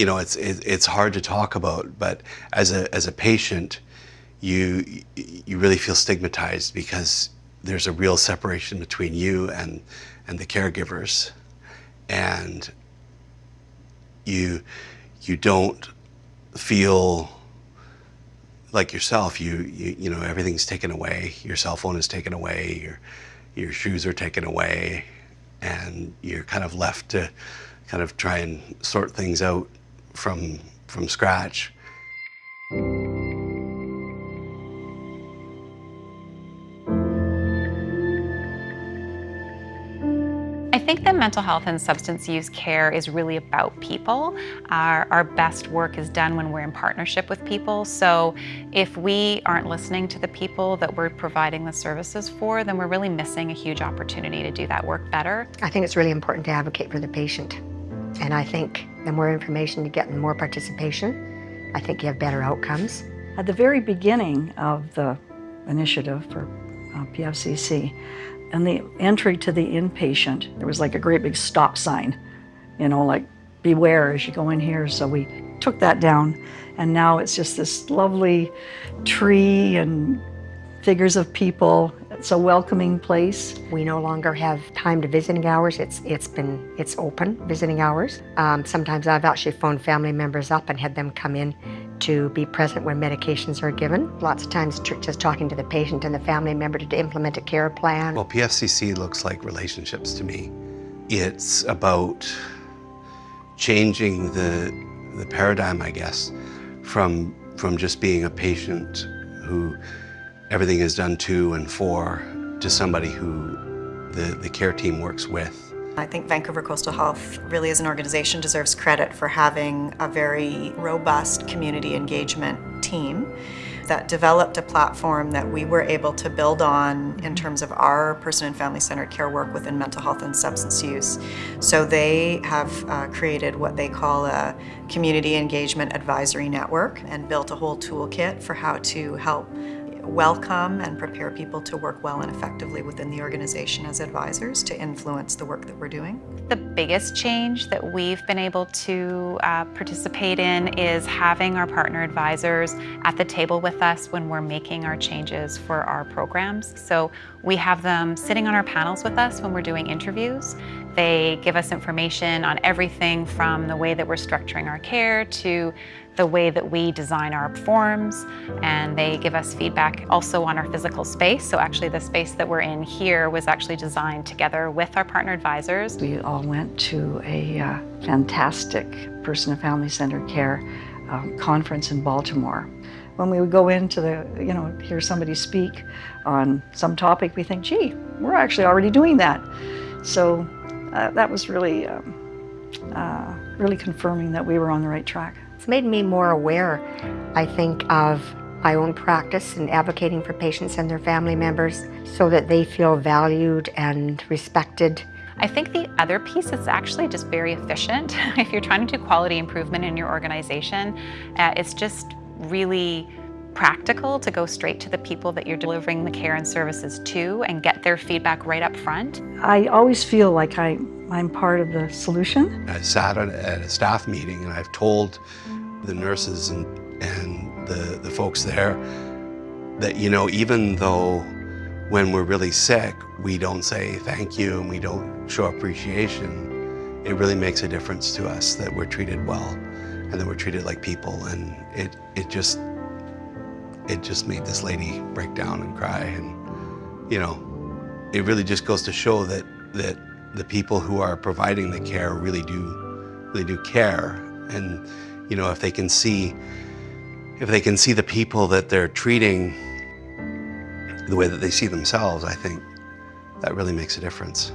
you know, it's it, it's hard to talk about, but as a as a patient, you you really feel stigmatized because there's a real separation between you and and the caregivers, and you you don't feel like yourself. You you you know everything's taken away. Your cell phone is taken away. Your your shoes are taken away, and you're kind of left to kind of try and sort things out from from scratch. I think that mental health and substance use care is really about people. Our, our, best work is done when we're in partnership with people. So if we aren't listening to the people that we're providing the services for, then we're really missing a huge opportunity to do that work better. I think it's really important to advocate for the patient. And I think the more information you get and the more participation, I think you have better outcomes. At the very beginning of the initiative for uh, PFCC, and the entry to the inpatient, there was like a great big stop sign, you know, like beware as you go in here. So we took that down and now it's just this lovely tree and figures of people. It's a welcoming place. We no longer have time to visiting hours. It's it's been it's open visiting hours. Um, sometimes I've actually phoned family members up and had them come in to be present when medications are given. Lots of times just talking to the patient and the family member to implement a care plan. Well, PFCC looks like relationships to me. It's about changing the, the paradigm, I guess, from, from just being a patient who everything is done to and for to somebody who the, the care team works with. I think Vancouver Coastal Health really as an organization deserves credit for having a very robust community engagement team that developed a platform that we were able to build on in terms of our person and family centered care work within mental health and substance use. So they have uh, created what they call a community engagement advisory network and built a whole toolkit for how to help welcome and prepare people to work well and effectively within the organization as advisors to influence the work that we're doing. The biggest change that we've been able to uh, participate in is having our partner advisors at the table with us when we're making our changes for our programs. So we have them sitting on our panels with us when we're doing interviews. They give us information on everything from the way that we're structuring our care to the way that we design our forms and they give us feedback also on our physical space. So actually the space that we're in here was actually designed together with our partner advisors. We all went to a uh, fantastic person and family centered care um, conference in Baltimore. When we would go into the, you know, hear somebody speak on some topic, we think, gee, we're actually already doing that. So uh, that was really, um, uh, really confirming that we were on the right track. It's made me more aware, I think, of my own practice and advocating for patients and their family members so that they feel valued and respected. I think the other piece is actually just very efficient. if you're trying to do quality improvement in your organization, uh, it's just really practical to go straight to the people that you're delivering the care and services to and get their feedback right up front. I always feel like I, I'm part of the solution. I sat at a staff meeting and I've told the nurses and, and the, the folks there that, you know, even though when we're really sick, we don't say thank you and we don't show appreciation, it really makes a difference to us that we're treated well and that we're treated like people. And it, it just, it just made this lady break down and cry. And, you know, it really just goes to show that, that the people who are providing the care really do, really do care. And, you know, if they can see, if they can see the people that they're treating the way that they see themselves, I think that really makes a difference.